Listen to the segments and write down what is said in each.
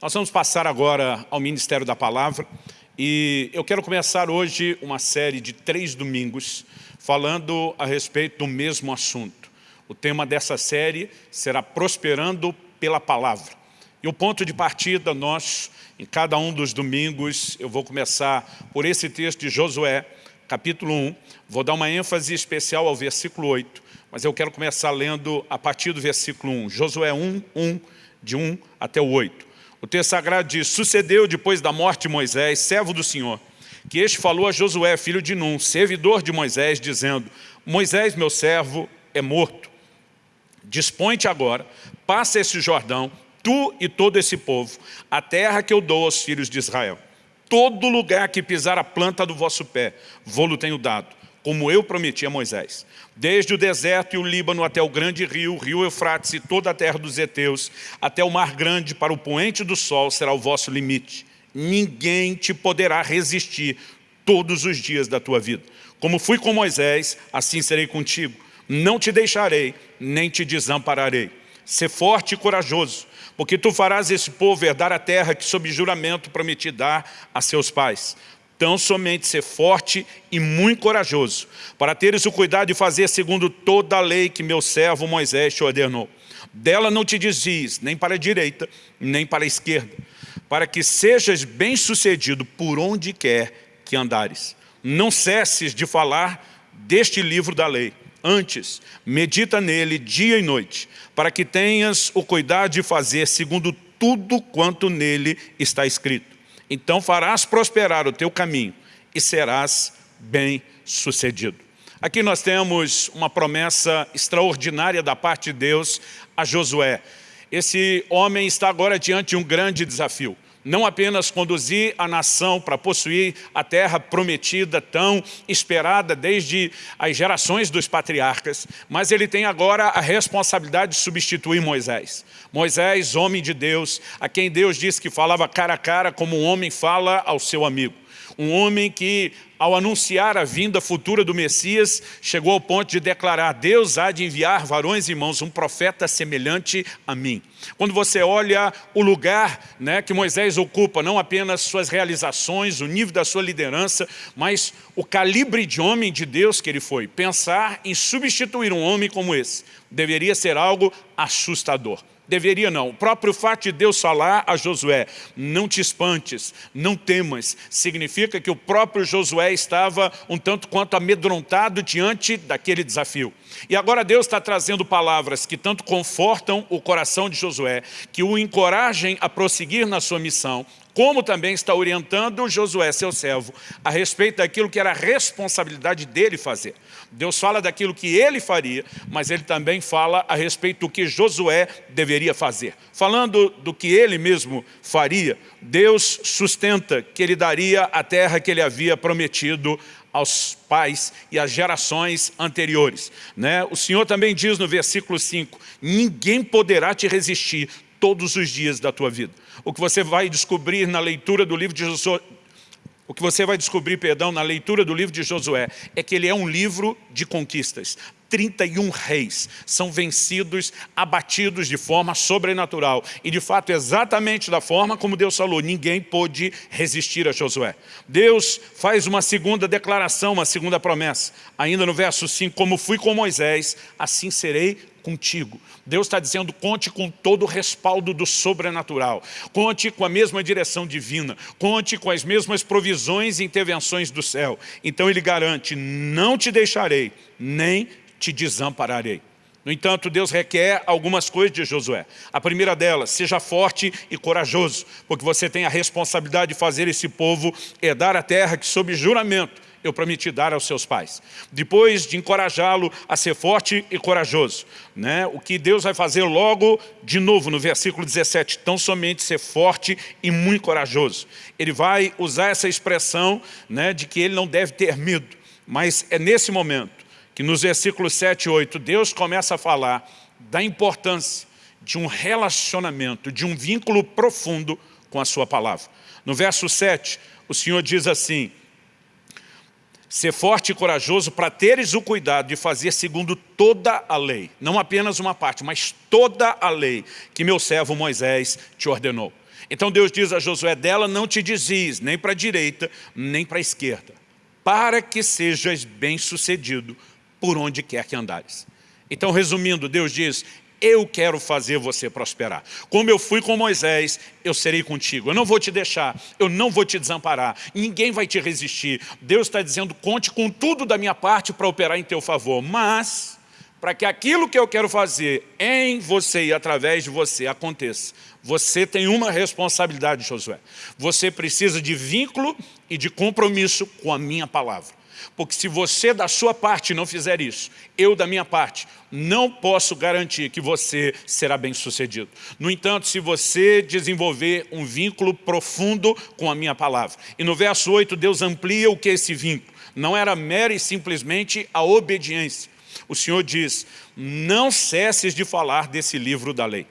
Nós vamos passar agora ao Ministério da Palavra e eu quero começar hoje uma série de três domingos falando a respeito do mesmo assunto. O tema dessa série será Prosperando pela Palavra. E o ponto de partida, nós, em cada um dos domingos, eu vou começar por esse texto de Josué, capítulo 1, vou dar uma ênfase especial ao versículo 8, mas eu quero começar lendo a partir do versículo 1, Josué 1, 1, de 1 até o 8. O texto sagrado diz, sucedeu depois da morte de Moisés, servo do Senhor, que este falou a Josué, filho de Num, servidor de Moisés, dizendo, Moisés, meu servo, é morto. Dispõe-te agora, passa esse Jordão, tu e todo esse povo, a terra que eu dou aos filhos de Israel. Todo lugar que pisar a planta do vosso pé, vou-lo tenho dado, como eu prometi a Moisés. Desde o deserto e o Líbano até o grande rio, o rio Eufrates e toda a terra dos heteus, até o mar grande para o poente do sol será o vosso limite. Ninguém te poderá resistir todos os dias da tua vida. Como fui com Moisés, assim serei contigo. Não te deixarei, nem te desampararei. Ser forte e corajoso, porque tu farás esse povo herdar a terra que sob juramento prometi dar a seus pais. Tão somente ser forte e muito corajoso, para teres o cuidado de fazer segundo toda a lei que meu servo Moisés te ordenou. Dela não te desvies, nem para a direita, nem para a esquerda, para que sejas bem-sucedido por onde quer que andares. Não cesses de falar deste livro da lei. Antes, medita nele dia e noite, para que tenhas o cuidado de fazer segundo tudo quanto nele está escrito então farás prosperar o teu caminho e serás bem sucedido. Aqui nós temos uma promessa extraordinária da parte de Deus a Josué. Esse homem está agora diante de um grande desafio não apenas conduzir a nação para possuir a terra prometida, tão esperada desde as gerações dos patriarcas, mas ele tem agora a responsabilidade de substituir Moisés. Moisés, homem de Deus, a quem Deus disse que falava cara a cara como um homem fala ao seu amigo. Um homem que, ao anunciar a vinda futura do Messias, chegou ao ponto de declarar, Deus há de enviar varões e irmãos, um profeta semelhante a mim. Quando você olha o lugar né, que Moisés ocupa, não apenas suas realizações, o nível da sua liderança, mas o calibre de homem de Deus que ele foi, pensar em substituir um homem como esse, deveria ser algo assustador. Deveria não. O próprio fato de Deus falar a Josué, não te espantes, não temas, significa que o próprio Josué estava um tanto quanto amedrontado diante daquele desafio. E agora Deus está trazendo palavras que tanto confortam o coração de Josué, que o encorajem a prosseguir na sua missão, como também está orientando Josué, seu servo, a respeito daquilo que era a responsabilidade dele fazer. Deus fala daquilo que ele faria, mas ele também fala a respeito do que Josué deveria fazer. Falando do que ele mesmo faria, Deus sustenta que ele daria a terra que ele havia prometido aos pais e às gerações anteriores. Né? O Senhor também diz no versículo 5, ninguém poderá te resistir todos os dias da tua vida. O que você vai descobrir na leitura do livro de Josué, o que você vai descobrir, perdão, na leitura do livro de Josué, é que ele é um livro de conquistas. 31 reis são vencidos, abatidos de forma sobrenatural. E de fato, exatamente da forma como Deus falou, ninguém pôde resistir a Josué. Deus faz uma segunda declaração, uma segunda promessa. Ainda no verso 5, como fui com Moisés, assim serei contigo. Deus está dizendo, conte com todo o respaldo do sobrenatural. Conte com a mesma direção divina. Conte com as mesmas provisões e intervenções do céu. Então ele garante, não te deixarei, nem te desampararei. No entanto, Deus requer algumas coisas de Josué. A primeira delas, seja forte e corajoso, porque você tem a responsabilidade de fazer esse povo herdar a terra que, sob juramento, eu prometi dar aos seus pais. Depois de encorajá-lo a ser forte e corajoso. Né? O que Deus vai fazer logo de novo no versículo 17, tão somente ser forte e muito corajoso. Ele vai usar essa expressão né, de que ele não deve ter medo. Mas é nesse momento que nos versículos 7 e 8, Deus começa a falar da importância de um relacionamento, de um vínculo profundo com a sua palavra. No verso 7, o Senhor diz assim, Ser forte e corajoso para teres o cuidado de fazer segundo toda a lei. Não apenas uma parte, mas toda a lei que meu servo Moisés te ordenou. Então Deus diz a Josué, dela não te dizes, nem para a direita, nem para a esquerda, para que sejas bem-sucedido por onde quer que andares. Então, resumindo, Deus diz, eu quero fazer você prosperar. Como eu fui com Moisés, eu serei contigo. Eu não vou te deixar, eu não vou te desamparar. Ninguém vai te resistir. Deus está dizendo, conte com tudo da minha parte para operar em teu favor. Mas, para que aquilo que eu quero fazer em você e através de você aconteça, você tem uma responsabilidade, Josué. Você precisa de vínculo e de compromisso com a minha palavra. Porque se você da sua parte não fizer isso, eu da minha parte, não posso garantir que você será bem sucedido. No entanto, se você desenvolver um vínculo profundo com a minha palavra. E no verso 8, Deus amplia o que é esse vínculo. Não era mera e simplesmente a obediência. O Senhor diz, não cesses de falar desse livro da lei.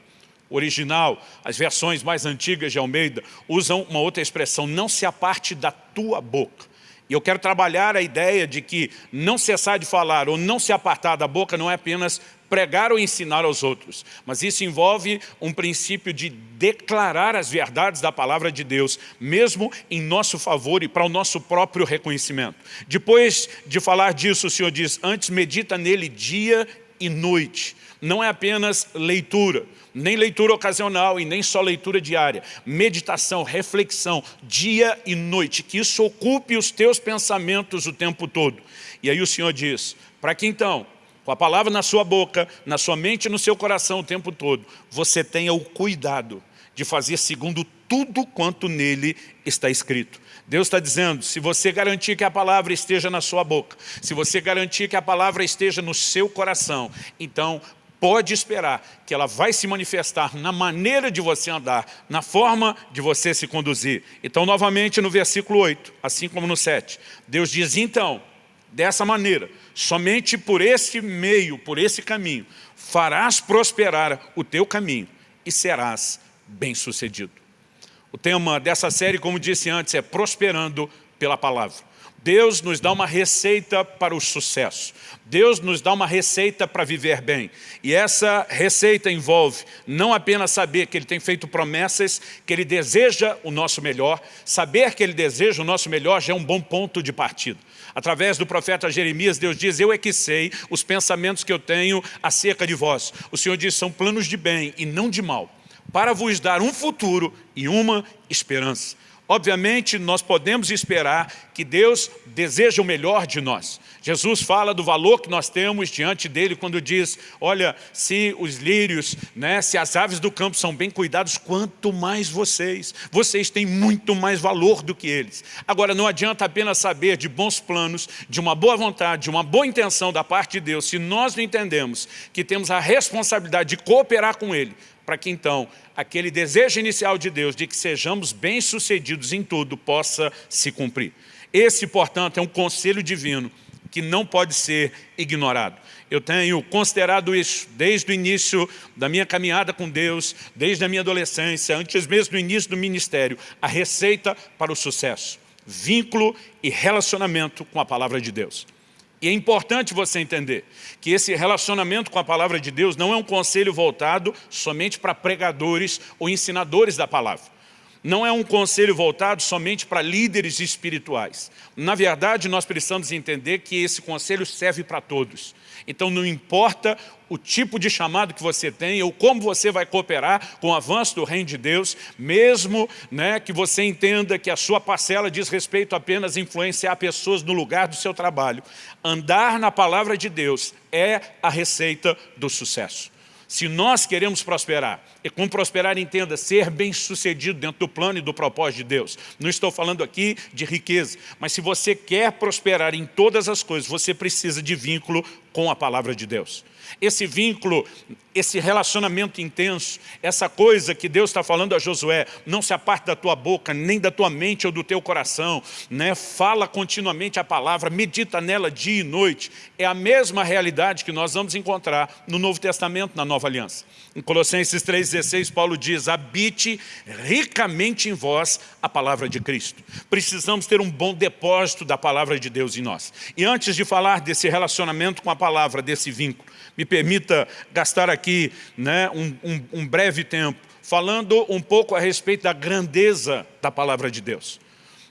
O original, as versões mais antigas de Almeida, usam uma outra expressão, não se aparte da tua boca. E eu quero trabalhar a ideia de que não cessar de falar ou não se apartar da boca não é apenas pregar ou ensinar aos outros, mas isso envolve um princípio de declarar as verdades da palavra de Deus, mesmo em nosso favor e para o nosso próprio reconhecimento. Depois de falar disso, o Senhor diz, antes medita nele dia e noite. Não é apenas leitura, nem leitura ocasional e nem só leitura diária. Meditação, reflexão, dia e noite, que isso ocupe os teus pensamentos o tempo todo. E aí o Senhor diz, para que então, com a palavra na sua boca, na sua mente e no seu coração o tempo todo, você tenha o cuidado de fazer segundo tudo quanto nele está escrito. Deus está dizendo, se você garantir que a palavra esteja na sua boca, se você garantir que a palavra esteja no seu coração, então pode esperar que ela vai se manifestar na maneira de você andar, na forma de você se conduzir. Então, novamente, no versículo 8, assim como no 7, Deus diz, então, dessa maneira, somente por esse meio, por esse caminho, farás prosperar o teu caminho e serás bem-sucedido. O tema dessa série, como disse antes, é prosperando pela palavra. Deus nos dá uma receita para o sucesso. Deus nos dá uma receita para viver bem. E essa receita envolve não apenas saber que Ele tem feito promessas, que Ele deseja o nosso melhor, saber que Ele deseja o nosso melhor já é um bom ponto de partida. Através do profeta Jeremias, Deus diz, eu é que sei os pensamentos que eu tenho acerca de vós. O Senhor diz, são planos de bem e não de mal, para vos dar um futuro e uma esperança. Obviamente, nós podemos esperar que Deus deseja o melhor de nós. Jesus fala do valor que nós temos diante dele quando diz, olha, se os lírios, né, se as aves do campo são bem cuidados, quanto mais vocês. Vocês têm muito mais valor do que eles. Agora, não adianta apenas saber de bons planos, de uma boa vontade, de uma boa intenção da parte de Deus, se nós não entendemos que temos a responsabilidade de cooperar com Ele, para que então aquele desejo inicial de Deus de que sejamos bem-sucedidos em tudo possa se cumprir. Esse, portanto, é um conselho divino que não pode ser ignorado. Eu tenho considerado isso desde o início da minha caminhada com Deus, desde a minha adolescência, antes mesmo do início do ministério, a receita para o sucesso, vínculo e relacionamento com a palavra de Deus. E é importante você entender que esse relacionamento com a palavra de Deus não é um conselho voltado somente para pregadores ou ensinadores da palavra não é um conselho voltado somente para líderes espirituais. Na verdade, nós precisamos entender que esse conselho serve para todos. Então não importa o tipo de chamado que você tem ou como você vai cooperar com o avanço do reino de Deus, mesmo né, que você entenda que a sua parcela diz respeito apenas a influenciar pessoas no lugar do seu trabalho. Andar na palavra de Deus é a receita do sucesso. Se nós queremos prosperar, e com prosperar entenda ser bem sucedido dentro do plano e do propósito de Deus. Não estou falando aqui de riqueza, mas se você quer prosperar em todas as coisas, você precisa de vínculo com a palavra de Deus. Esse vínculo, esse relacionamento intenso, essa coisa que Deus está falando a Josué, não se aparte da tua boca, nem da tua mente ou do teu coração, né? fala continuamente a palavra, medita nela dia e noite. É a mesma realidade que nós vamos encontrar no Novo Testamento, na Nova Aliança. Em Colossenses 3,16, Paulo diz, habite ricamente em vós a palavra de Cristo. Precisamos ter um bom depósito da palavra de Deus em nós. E antes de falar desse relacionamento com a palavra, desse vínculo, me permita gastar aqui né, um, um, um breve tempo falando um pouco a respeito da grandeza da palavra de Deus.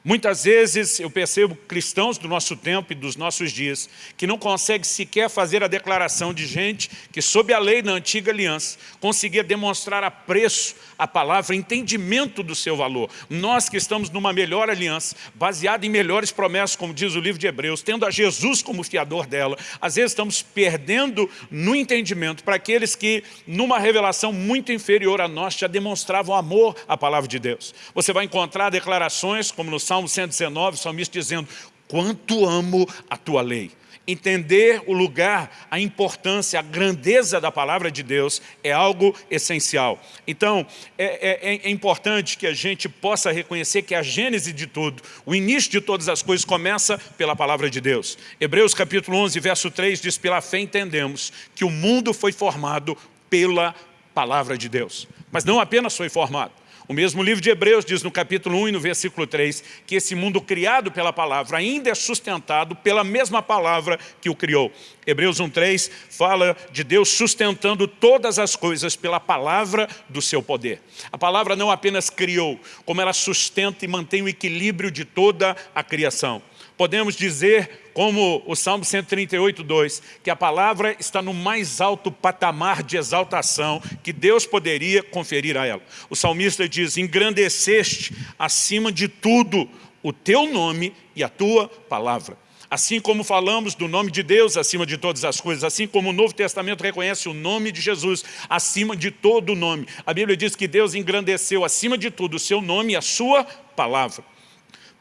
Muitas vezes eu percebo cristãos do nosso tempo e dos nossos dias que não conseguem sequer fazer a declaração de gente que sob a lei da antiga aliança conseguia demonstrar apreço à palavra, entendimento do seu valor. Nós que estamos numa melhor aliança, baseada em melhores promessas, como diz o livro de Hebreus, tendo a Jesus como fiador dela, às vezes estamos perdendo no entendimento para aqueles que numa revelação muito inferior a nós já demonstravam amor à palavra de Deus. Você vai encontrar declarações como no Salmo Salmo 119, o salmista dizendo, quanto amo a tua lei. Entender o lugar, a importância, a grandeza da palavra de Deus é algo essencial. Então, é, é, é, importante que a gente possa reconhecer que a gênese de tudo, o início de todas as coisas começa pela palavra de Deus. Hebreus capítulo 11, verso 3 diz, pela fé entendemos que o mundo foi formado pela palavra de Deus. Mas não apenas foi formado, o mesmo livro de Hebreus diz no capítulo 1 e no versículo 3 que esse mundo criado pela palavra ainda é sustentado pela mesma palavra que o criou. Hebreus 1.3 fala de Deus sustentando todas as coisas pela palavra do seu poder. A palavra não apenas criou, como ela sustenta e mantém o equilíbrio de toda a criação. Podemos dizer, como o Salmo 138, 2, que a palavra está no mais alto patamar de exaltação que Deus poderia conferir a ela. O salmista diz, engrandeceste acima de tudo o teu nome e a tua palavra. Assim como falamos do nome de Deus acima de todas as coisas, assim como o Novo Testamento reconhece o nome de Jesus acima de todo o nome. A Bíblia diz que Deus engrandeceu acima de tudo o seu nome e a sua palavra.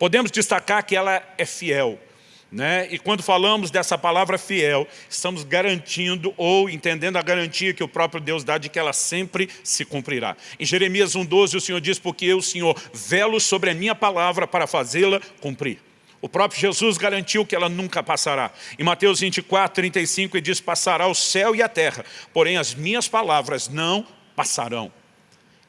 Podemos destacar que ela é fiel. Né? E quando falamos dessa palavra fiel, estamos garantindo ou entendendo a garantia que o próprio Deus dá de que ela sempre se cumprirá. Em Jeremias 1,12 o Senhor diz, porque eu, Senhor, velo sobre a minha palavra para fazê-la cumprir. O próprio Jesus garantiu que ela nunca passará. Em Mateus 24, 35, ele diz, passará o céu e a terra, porém as minhas palavras não passarão.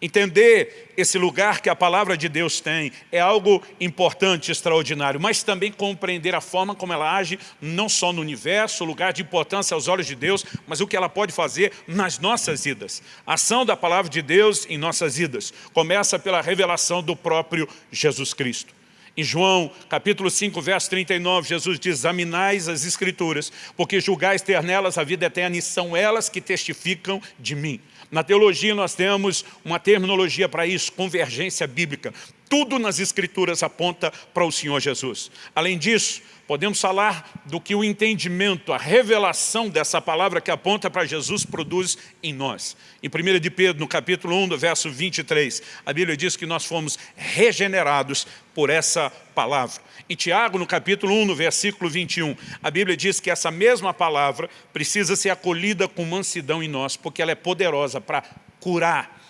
Entender esse lugar que a palavra de Deus tem é algo importante, extraordinário, mas também compreender a forma como ela age, não só no universo, lugar de importância aos olhos de Deus, mas o que ela pode fazer nas nossas vidas. A ação da palavra de Deus em nossas vidas começa pela revelação do próprio Jesus Cristo. Em João, capítulo 5, verso 39, Jesus diz, examinais as escrituras, porque julgais ter nelas a vida eterna, e são elas que testificam de mim. Na teologia nós temos uma terminologia para isso, convergência bíblica. Tudo nas escrituras aponta para o Senhor Jesus. Além disso, podemos falar do que o entendimento, a revelação dessa palavra que aponta para Jesus produz em nós. Em 1 de Pedro, no capítulo 1, do verso 23, a Bíblia diz que nós fomos regenerados por essa palavra. Em Tiago, no capítulo 1, no versículo 21, a Bíblia diz que essa mesma palavra precisa ser acolhida com mansidão em nós, porque ela é poderosa para curar,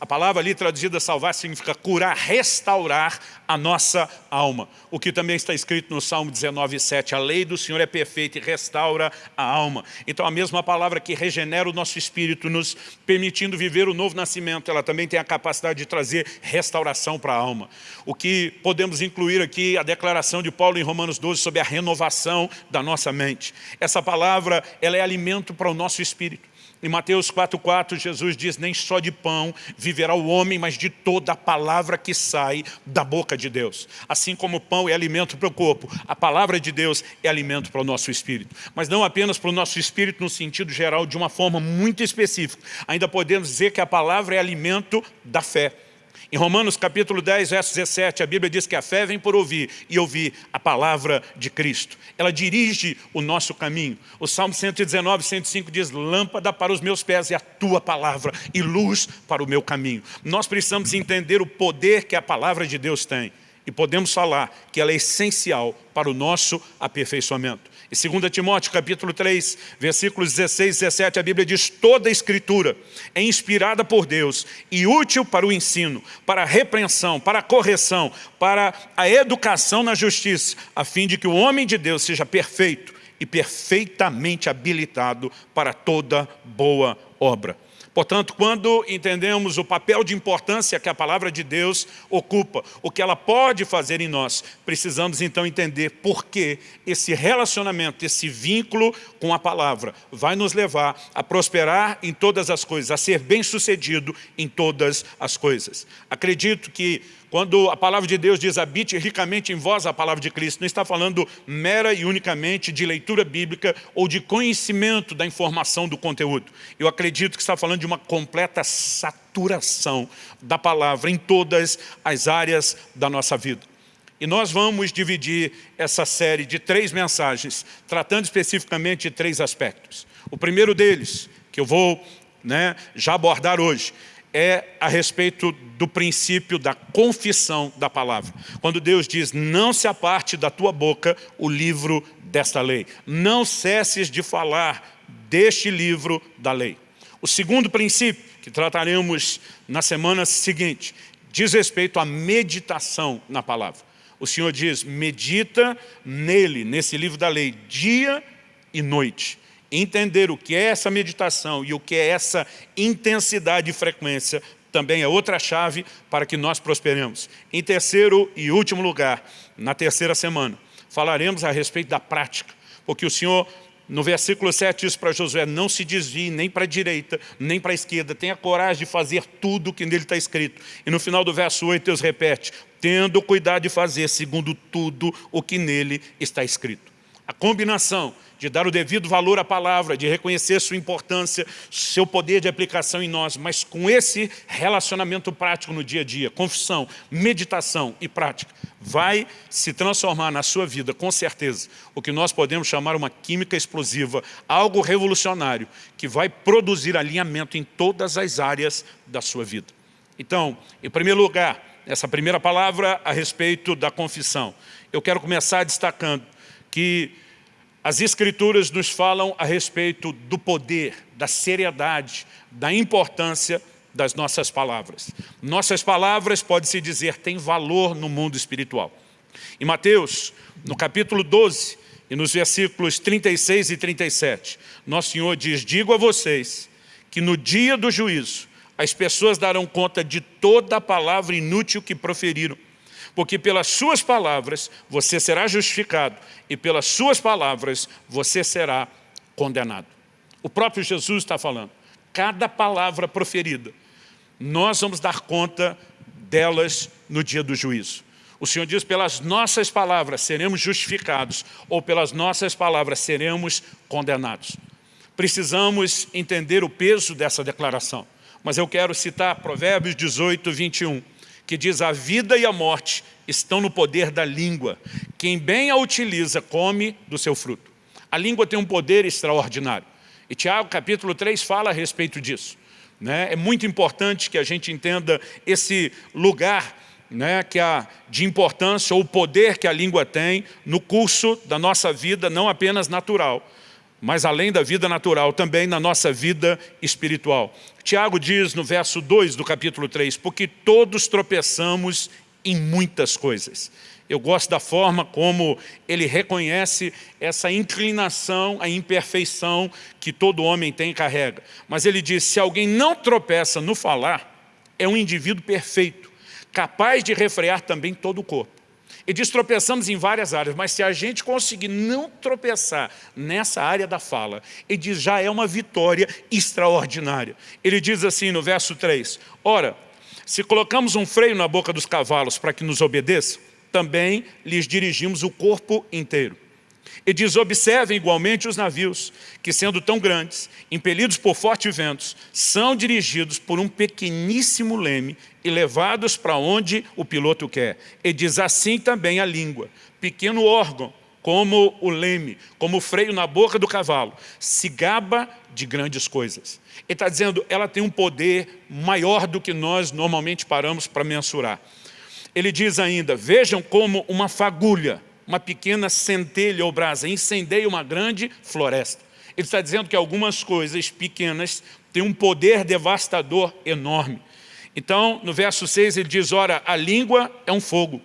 a palavra ali traduzida salvar significa curar, restaurar a nossa alma. O que também está escrito no Salmo 19, 7. A lei do Senhor é perfeita e restaura a alma. Então a mesma palavra que regenera o nosso espírito, nos permitindo viver o novo nascimento, ela também tem a capacidade de trazer restauração para a alma. O que podemos incluir aqui, a declaração de Paulo em Romanos 12 sobre a renovação da nossa mente. Essa palavra, ela é alimento para o nosso espírito. Em Mateus 4,4, Jesus diz, nem só de pão viverá o homem, mas de toda a palavra que sai da boca de Deus. Assim como o pão é alimento para o corpo, a palavra de Deus é alimento para o nosso espírito. Mas não apenas para o nosso espírito no sentido geral, de uma forma muito específica. Ainda podemos dizer que a palavra é alimento da fé. Em Romanos capítulo 10, verso 17, a Bíblia diz que a fé vem por ouvir e ouvir a palavra de Cristo. Ela dirige o nosso caminho. O Salmo 119, 105 diz, lâmpada para os meus pés é a tua palavra e luz para o meu caminho. Nós precisamos entender o poder que a palavra de Deus tem e podemos falar que ela é essencial para o nosso aperfeiçoamento. Em 2 Timóteo capítulo 3, versículos 16 e 17, a Bíblia diz, toda a escritura é inspirada por Deus e útil para o ensino, para a repreensão, para a correção, para a educação na justiça, a fim de que o homem de Deus seja perfeito e perfeitamente habilitado para toda boa obra. Portanto, quando entendemos o papel de importância que a palavra de Deus ocupa, o que ela pode fazer em nós, precisamos então entender por que esse relacionamento, esse vínculo com a palavra vai nos levar a prosperar em todas as coisas, a ser bem-sucedido em todas as coisas. Acredito que quando a palavra de Deus diz habite ricamente em vós a palavra de Cristo, não está falando mera e unicamente de leitura bíblica ou de conhecimento da informação do conteúdo. Eu acredito que está falando de uma completa saturação da palavra em todas as áreas da nossa vida. E nós vamos dividir essa série de três mensagens, tratando especificamente de três aspectos. O primeiro deles, que eu vou né, já abordar hoje, é a respeito do princípio da confissão da palavra. Quando Deus diz, não se aparte da tua boca o livro desta lei. Não cesses de falar deste livro da lei. O segundo princípio, que trataremos na semana seguinte, diz respeito à meditação na palavra. O Senhor diz, medita nele, nesse livro da lei, dia e noite entender o que é essa meditação e o que é essa intensidade e frequência também é outra chave para que nós prosperemos. Em terceiro e último lugar, na terceira semana, falaremos a respeito da prática, porque o Senhor, no versículo 7, diz para Josué, não se desvie nem para a direita, nem para a esquerda, tenha coragem de fazer tudo o que nele está escrito. E no final do verso 8, Deus repete, tendo cuidado de fazer segundo tudo o que nele está escrito. A combinação de dar o devido valor à palavra, de reconhecer sua importância, seu poder de aplicação em nós, mas com esse relacionamento prático no dia a dia, confissão, meditação e prática, vai se transformar na sua vida, com certeza, o que nós podemos chamar uma química explosiva, algo revolucionário, que vai produzir alinhamento em todas as áreas da sua vida. Então, em primeiro lugar, essa primeira palavra a respeito da confissão. Eu quero começar destacando que as Escrituras nos falam a respeito do poder, da seriedade, da importância das nossas palavras. Nossas palavras, pode-se dizer, têm valor no mundo espiritual. Em Mateus, no capítulo 12, e nos versículos 36 e 37, Nosso Senhor diz, digo a vocês que no dia do juízo, as pessoas darão conta de toda a palavra inútil que proferiram porque pelas suas palavras você será justificado e pelas suas palavras você será condenado. O próprio Jesus está falando, cada palavra proferida, nós vamos dar conta delas no dia do juízo. O Senhor diz, pelas nossas palavras seremos justificados, ou pelas nossas palavras seremos condenados. Precisamos entender o peso dessa declaração. Mas eu quero citar Provérbios 18, 21 que diz a vida e a morte estão no poder da língua. Quem bem a utiliza, come do seu fruto. A língua tem um poder extraordinário. E Tiago capítulo 3 fala a respeito disso. Né? É muito importante que a gente entenda esse lugar né, que a, de importância ou o poder que a língua tem no curso da nossa vida, não apenas natural, mas além da vida natural, também na nossa vida espiritual. Tiago diz no verso 2 do capítulo 3, porque todos tropeçamos em muitas coisas. Eu gosto da forma como ele reconhece essa inclinação, a imperfeição que todo homem tem e carrega. Mas ele diz, se alguém não tropeça no falar, é um indivíduo perfeito, capaz de refrear também todo o corpo. E diz, tropeçamos em várias áreas, mas se a gente conseguir não tropeçar nessa área da fala, ele diz, já é uma vitória extraordinária. Ele diz assim no verso 3, Ora, se colocamos um freio na boca dos cavalos para que nos obedeçam, também lhes dirigimos o corpo inteiro. E diz, observem igualmente os navios, que sendo tão grandes, impelidos por fortes ventos, são dirigidos por um pequeníssimo leme e levados para onde o piloto quer. E diz assim também a língua, pequeno órgão, como o leme, como o freio na boca do cavalo, se gaba de grandes coisas. Ele está dizendo, ela tem um poder maior do que nós normalmente paramos para mensurar. Ele diz ainda, vejam como uma fagulha, uma pequena centelha ou brasa, incendeia uma grande floresta. Ele está dizendo que algumas coisas pequenas têm um poder devastador enorme. Então, no verso 6 ele diz, ora, a língua é um fogo,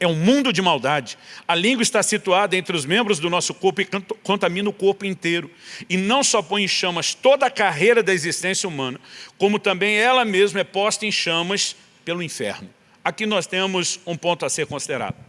é um mundo de maldade. A língua está situada entre os membros do nosso corpo e contamina o corpo inteiro. E não só põe em chamas toda a carreira da existência humana, como também ela mesma é posta em chamas pelo inferno. Aqui nós temos um ponto a ser considerado.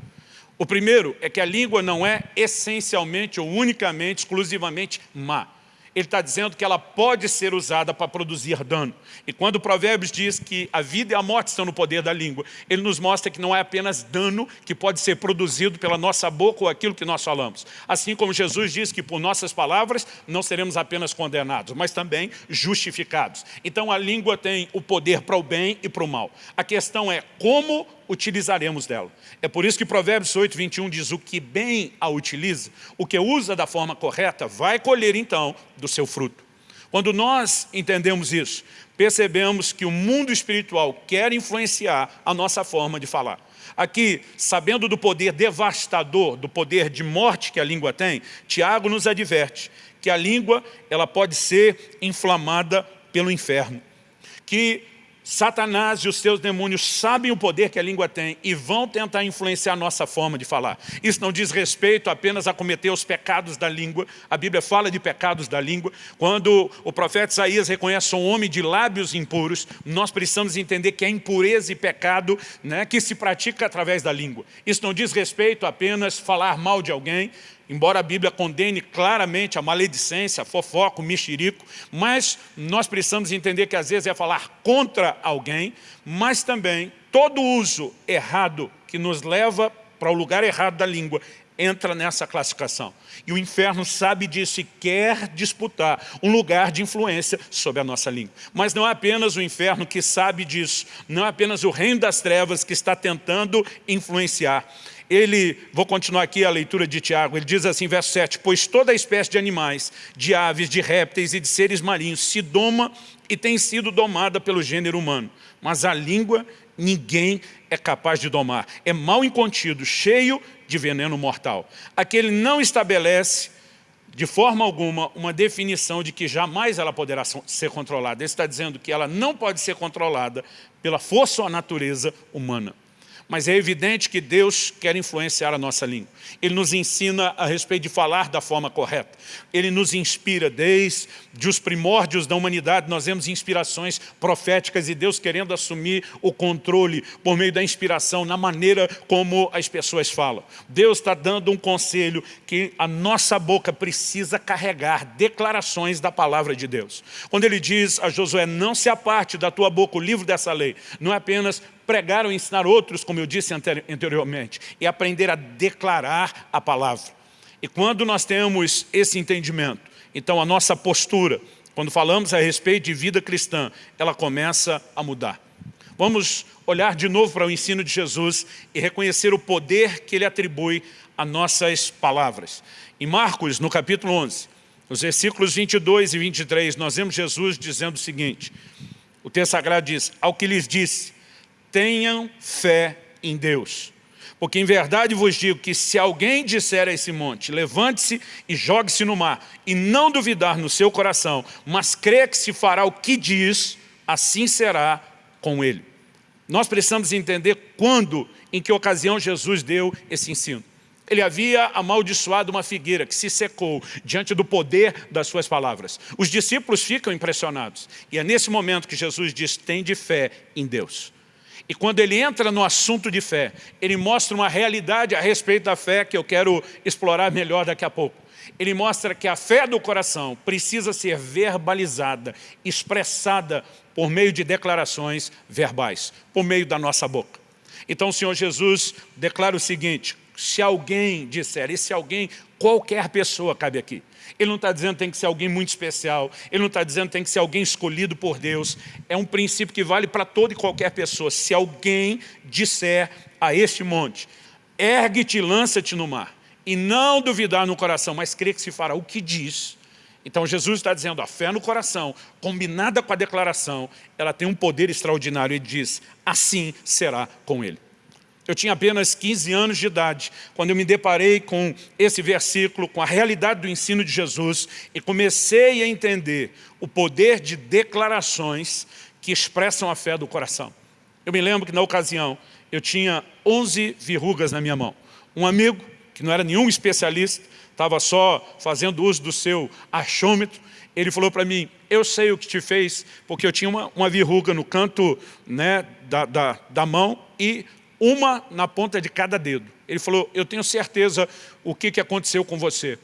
O primeiro é que a língua não é essencialmente ou unicamente, exclusivamente má ele está dizendo que ela pode ser usada para produzir dano. E quando o Provérbios diz que a vida e a morte estão no poder da língua, ele nos mostra que não é apenas dano que pode ser produzido pela nossa boca ou aquilo que nós falamos. Assim como Jesus diz que por nossas palavras não seremos apenas condenados, mas também justificados. Então a língua tem o poder para o bem e para o mal. A questão é como utilizaremos dela. É por isso que Provérbios 8, 21 diz, o que bem a utiliza, o que usa da forma correta, vai colher então do seu fruto. Quando nós entendemos isso, percebemos que o mundo espiritual quer influenciar a nossa forma de falar. Aqui, sabendo do poder devastador, do poder de morte que a língua tem, Tiago nos adverte que a língua ela pode ser inflamada pelo inferno. Que Satanás e os seus demônios sabem o poder que a língua tem e vão tentar influenciar a nossa forma de falar. Isso não diz respeito apenas a cometer os pecados da língua. A Bíblia fala de pecados da língua. Quando o profeta Isaías reconhece um homem de lábios impuros, nós precisamos entender que é impureza e pecado né, que se pratica através da língua. Isso não diz respeito apenas falar mal de alguém, embora a Bíblia condene claramente a maledicência, a fofoca, o mexerico, mas nós precisamos entender que às vezes é falar contra alguém, mas também todo uso errado que nos leva para o lugar errado da língua entra nessa classificação. E o inferno sabe disso e quer disputar um lugar de influência sobre a nossa língua. Mas não é apenas o inferno que sabe disso, não é apenas o reino das trevas que está tentando influenciar ele, vou continuar aqui a leitura de Tiago, ele diz assim, verso 7, pois toda espécie de animais, de aves, de répteis e de seres marinhos se doma e tem sido domada pelo gênero humano, mas a língua ninguém é capaz de domar. É mal incontido, cheio de veneno mortal. Aquele não estabelece de forma alguma uma definição de que jamais ela poderá ser controlada. Ele está dizendo que ela não pode ser controlada pela força ou natureza humana mas é evidente que Deus quer influenciar a nossa língua. Ele nos ensina a respeito de falar da forma correta. Ele nos inspira desde os primórdios da humanidade, nós vemos inspirações proféticas e Deus querendo assumir o controle por meio da inspiração na maneira como as pessoas falam. Deus está dando um conselho que a nossa boca precisa carregar declarações da palavra de Deus. Quando ele diz a Josué, não se aparte da tua boca o livro dessa lei, não é apenas pregar ou ensinar outros, como eu disse anteriormente, e aprender a declarar a palavra. E quando nós temos esse entendimento, então a nossa postura, quando falamos a respeito de vida cristã, ela começa a mudar. Vamos olhar de novo para o ensino de Jesus e reconhecer o poder que ele atribui a nossas palavras. Em Marcos, no capítulo 11, nos versículos 22 e 23, nós vemos Jesus dizendo o seguinte, o texto sagrado diz, ao que lhes disse, tenham fé em Deus. Porque em verdade vos digo que se alguém disser a esse monte, levante-se e jogue-se no mar, e não duvidar no seu coração, mas crê que se fará o que diz, assim será com ele. Nós precisamos entender quando, em que ocasião Jesus deu esse ensino. Ele havia amaldiçoado uma figueira que se secou diante do poder das suas palavras. Os discípulos ficam impressionados. E é nesse momento que Jesus diz, tem de fé em Deus. E quando ele entra no assunto de fé, ele mostra uma realidade a respeito da fé que eu quero explorar melhor daqui a pouco. Ele mostra que a fé do coração precisa ser verbalizada, expressada por meio de declarações verbais, por meio da nossa boca. Então o Senhor Jesus declara o seguinte, se alguém disser, e se alguém, qualquer pessoa cabe aqui, ele não está dizendo que tem que ser alguém muito especial. Ele não está dizendo que tem que ser alguém escolhido por Deus. É um princípio que vale para toda e qualquer pessoa. Se alguém disser a este monte, ergue-te e lança-te no mar, e não duvidar no coração, mas crer que se fará o que diz, então Jesus está dizendo, a fé no coração, combinada com a declaração, ela tem um poder extraordinário. Ele diz, assim será com ele. Eu tinha apenas 15 anos de idade, quando eu me deparei com esse versículo, com a realidade do ensino de Jesus, e comecei a entender o poder de declarações que expressam a fé do coração. Eu me lembro que na ocasião, eu tinha 11 verrugas na minha mão. Um amigo, que não era nenhum especialista, estava só fazendo uso do seu achômetro, ele falou para mim, eu sei o que te fez, porque eu tinha uma, uma verruga no canto né, da, da, da mão e uma na ponta de cada dedo. Ele falou, eu tenho certeza o que, que aconteceu com você.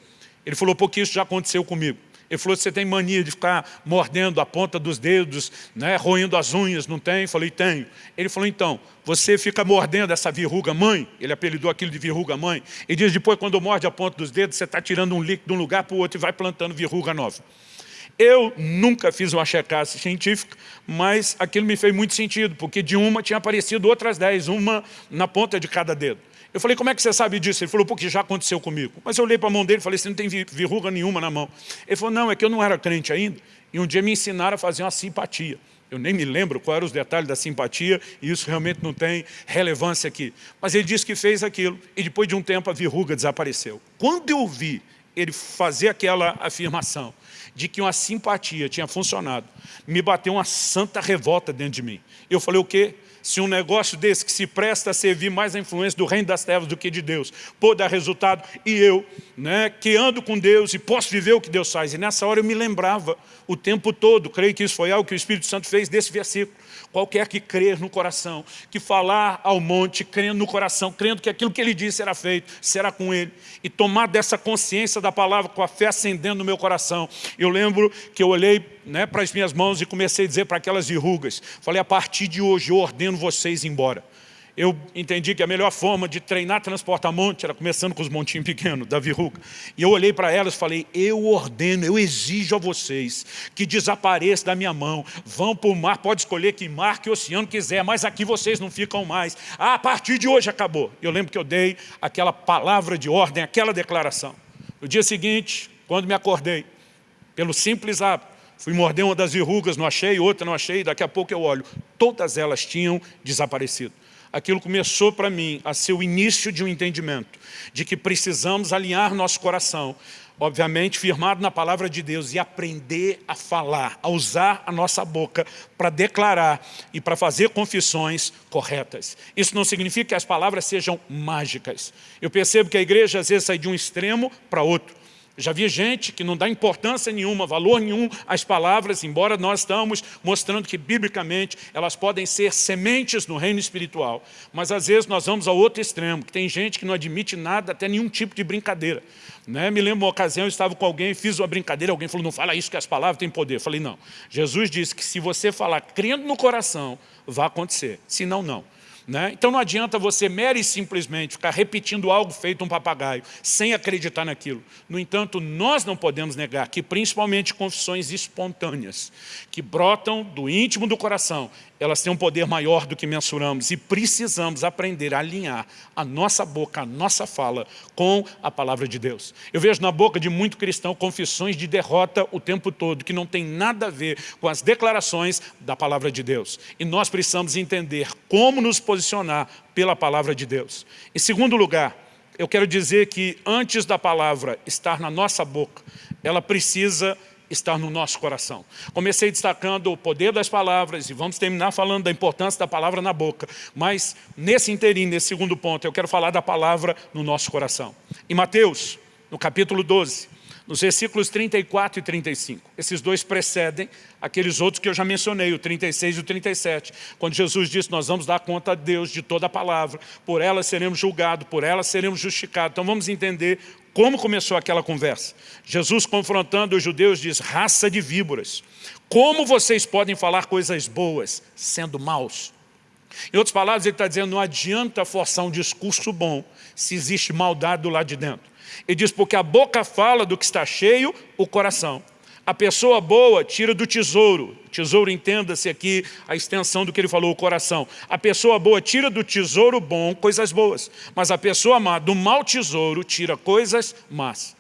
Ele falou, porque isso já aconteceu comigo. Ele falou, você tem mania de ficar mordendo a ponta dos dedos, né, roendo as unhas, não tem? Eu falei, tenho. Ele falou, então, você fica mordendo essa verruga mãe, ele apelidou aquilo de verruga mãe, e diz, depois quando morde a ponta dos dedos, você está tirando um líquido de um lugar para o outro e vai plantando verruga nova. Eu nunca fiz uma checagem científica, mas aquilo me fez muito sentido, porque de uma tinha aparecido outras dez, uma na ponta de cada dedo. Eu falei, como é que você sabe disso? Ele falou, porque já aconteceu comigo. Mas eu olhei para a mão dele e falei, você não tem verruga nenhuma na mão. Ele falou, não, é que eu não era crente ainda, e um dia me ensinaram a fazer uma simpatia. Eu nem me lembro quais eram os detalhes da simpatia, e isso realmente não tem relevância aqui. Mas ele disse que fez aquilo, e depois de um tempo a verruga desapareceu. Quando eu vi ele fazer aquela afirmação, de que uma simpatia tinha funcionado, me bateu uma santa revolta dentro de mim. Eu falei, o quê? Se um negócio desse que se presta a servir mais a influência do reino das trevas do que de Deus, pode dar resultado, e eu, né, que ando com Deus e posso viver o que Deus faz. E nessa hora eu me lembrava o tempo todo, creio que isso foi algo que o Espírito Santo fez desse versículo qualquer que crer no coração, que falar ao monte, crendo no coração, crendo que aquilo que ele disse será feito, será com ele, e tomar dessa consciência da palavra com a fé acendendo no meu coração. Eu lembro que eu olhei né, para as minhas mãos e comecei a dizer para aquelas verrugas, falei, a partir de hoje eu ordeno vocês embora eu entendi que a melhor forma de treinar transporta-monte era começando com os montinhos pequenos, da verruga. E eu olhei para elas e falei, eu ordeno, eu exijo a vocês que desapareça da minha mão, vão para o mar, pode escolher que mar, que oceano quiser, mas aqui vocês não ficam mais. Ah, a partir de hoje acabou. Eu lembro que eu dei aquela palavra de ordem, aquela declaração. No dia seguinte, quando me acordei, pelo simples hábito, fui morder uma das verrugas, não achei, outra não achei, daqui a pouco eu olho, todas elas tinham desaparecido aquilo começou para mim a ser o início de um entendimento de que precisamos alinhar nosso coração, obviamente firmado na palavra de Deus e aprender a falar, a usar a nossa boca para declarar e para fazer confissões corretas. Isso não significa que as palavras sejam mágicas. Eu percebo que a igreja às vezes sai de um extremo para outro. Já vi gente que não dá importância nenhuma, valor nenhum às palavras, embora nós estamos mostrando que, biblicamente, elas podem ser sementes no reino espiritual. Mas, às vezes, nós vamos ao outro extremo, que tem gente que não admite nada, até nenhum tipo de brincadeira. Né? Me lembro uma ocasião, eu estava com alguém, fiz uma brincadeira, alguém falou, não fala isso que as palavras têm poder. Eu falei, não. Jesus disse que se você falar crendo no coração, vai acontecer. Se não, não. Né? Então não adianta você mere simplesmente ficar repetindo algo feito um papagaio, sem acreditar naquilo. No entanto, nós não podemos negar que principalmente confissões espontâneas, que brotam do íntimo do coração, elas têm um poder maior do que mensuramos e precisamos aprender a alinhar a nossa boca, a nossa fala com a palavra de Deus. Eu vejo na boca de muito cristão confissões de derrota o tempo todo, que não tem nada a ver com as declarações da palavra de Deus. E nós precisamos entender como nos posicionar pela palavra de Deus. Em segundo lugar, eu quero dizer que antes da palavra estar na nossa boca, ela precisa estar no nosso coração. Comecei destacando o poder das palavras e vamos terminar falando da importância da palavra na boca. Mas nesse inteirinho, nesse segundo ponto, eu quero falar da palavra no nosso coração. Em Mateus, no capítulo 12, nos versículos 34 e 35. Esses dois precedem aqueles outros que eu já mencionei, o 36 e o 37. Quando Jesus disse, nós vamos dar conta a Deus de toda a palavra, por ela seremos julgados, por ela seremos justificados. Então vamos entender como começou aquela conversa? Jesus confrontando os judeus diz, raça de víboras, como vocês podem falar coisas boas sendo maus? Em outras palavras, ele está dizendo, não adianta forçar um discurso bom se existe maldade do lado de dentro. Ele diz, porque a boca fala do que está cheio, o coração. A pessoa boa tira do tesouro. Tesouro, entenda-se aqui a extensão do que ele falou, o coração. A pessoa boa tira do tesouro bom coisas boas. Mas a pessoa má, do mau tesouro, tira coisas más.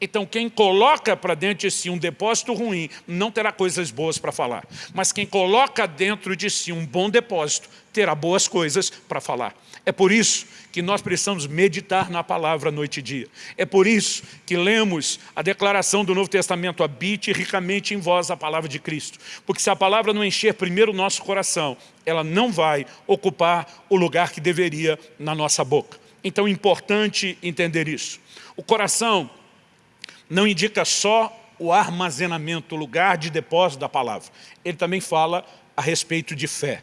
Então quem coloca para dentro de si um depósito ruim, não terá coisas boas para falar. Mas quem coloca dentro de si um bom depósito, terá boas coisas para falar. É por isso que nós precisamos meditar na palavra noite e dia. É por isso que lemos a declaração do Novo Testamento, habite ricamente em vós a palavra de Cristo. Porque se a palavra não encher primeiro o nosso coração, ela não vai ocupar o lugar que deveria na nossa boca. Então é importante entender isso. O coração não indica só o armazenamento, o lugar de depósito da palavra. Ele também fala a respeito de fé.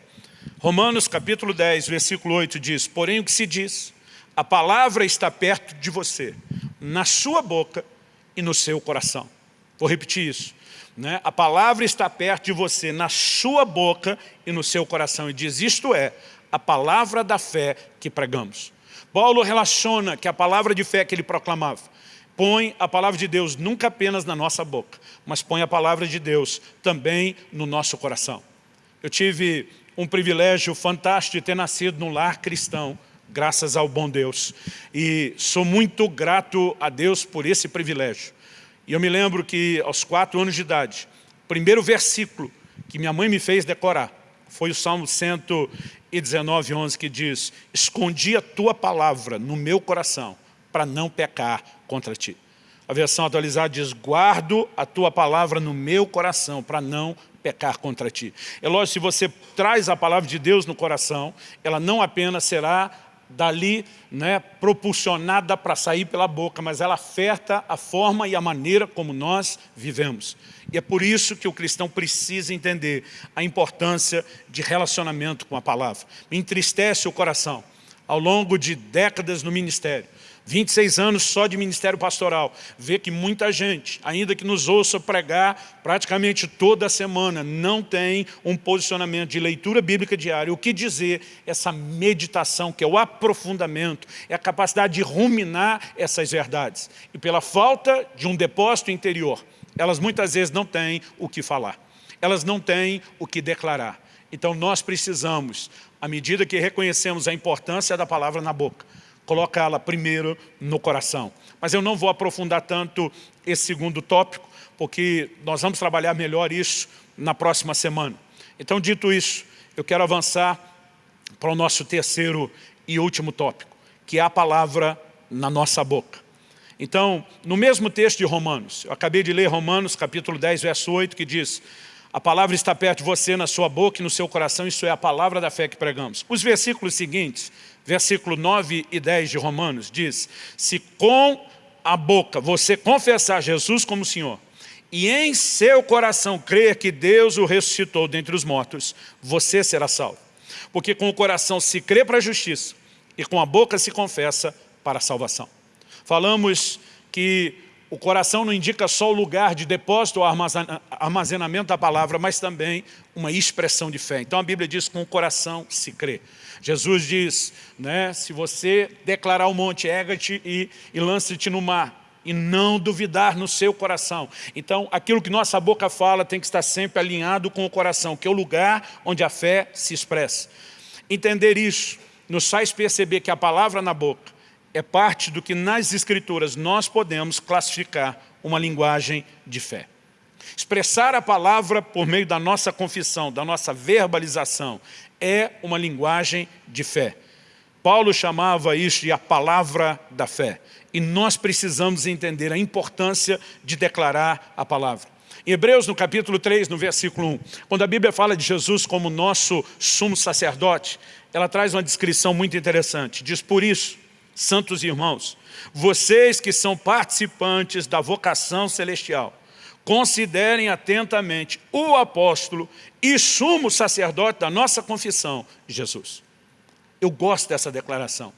Romanos capítulo 10, versículo 8 diz, porém o que se diz, a palavra está perto de você, na sua boca e no seu coração. Vou repetir isso. Né? A palavra está perto de você, na sua boca e no seu coração. E diz, isto é, a palavra da fé que pregamos. Paulo relaciona que a palavra de fé que ele proclamava põe a palavra de Deus nunca apenas na nossa boca, mas põe a palavra de Deus também no nosso coração. Eu tive um privilégio fantástico de ter nascido num lar cristão, graças ao bom Deus. E sou muito grato a Deus por esse privilégio. E eu me lembro que aos quatro anos de idade, o primeiro versículo que minha mãe me fez decorar foi o Salmo 119, 11, que diz, escondi a tua palavra no meu coração para não pecar contra ti. A versão atualizada diz, guardo a tua palavra no meu coração para não pecar contra ti. É lógico, se você traz a palavra de Deus no coração, ela não apenas será dali né, propulsionada para sair pela boca, mas ela afeta a forma e a maneira como nós vivemos. E é por isso que o cristão precisa entender a importância de relacionamento com a palavra. Me entristece o coração. Ao longo de décadas no ministério, 26 anos só de ministério pastoral, vê que muita gente, ainda que nos ouça pregar praticamente toda semana, não tem um posicionamento de leitura bíblica diária. O que dizer? Essa meditação, que é o aprofundamento, é a capacidade de ruminar essas verdades. E pela falta de um depósito interior, elas muitas vezes não têm o que falar. Elas não têm o que declarar. Então nós precisamos, à medida que reconhecemos a importância da palavra na boca, colocá-la primeiro no coração. Mas eu não vou aprofundar tanto esse segundo tópico, porque nós vamos trabalhar melhor isso na próxima semana. Então, dito isso, eu quero avançar para o nosso terceiro e último tópico, que é a palavra na nossa boca. Então, no mesmo texto de Romanos, eu acabei de ler Romanos capítulo 10, verso 8, que diz a palavra está perto de você, na sua boca e no seu coração, isso é a palavra da fé que pregamos. Os versículos seguintes versículo 9 e 10 de Romanos, diz, se com a boca você confessar Jesus como Senhor, e em seu coração crer que Deus o ressuscitou dentre os mortos, você será salvo. Porque com o coração se crê para a justiça, e com a boca se confessa para a salvação. Falamos que o coração não indica só o lugar de depósito ou armazenamento da palavra, mas também uma expressão de fé. Então a Bíblia diz com o coração se crê. Jesus diz, né, se você declarar o monte, erga-te e, e lance-te no mar, e não duvidar no seu coração. Então, aquilo que nossa boca fala tem que estar sempre alinhado com o coração, que é o lugar onde a fé se expressa. Entender isso nos faz perceber que a palavra na boca é parte do que nas Escrituras nós podemos classificar uma linguagem de fé. Expressar a palavra por meio da nossa confissão, da nossa verbalização, é uma linguagem de fé. Paulo chamava isso de a palavra da fé. E nós precisamos entender a importância de declarar a palavra. Em Hebreus, no capítulo 3, no versículo 1, quando a Bíblia fala de Jesus como nosso sumo sacerdote, ela traz uma descrição muito interessante. Diz, por isso, santos irmãos, vocês que são participantes da vocação celestial, considerem atentamente o apóstolo e sumo sacerdote da nossa confissão, Jesus. Eu gosto dessa declaração.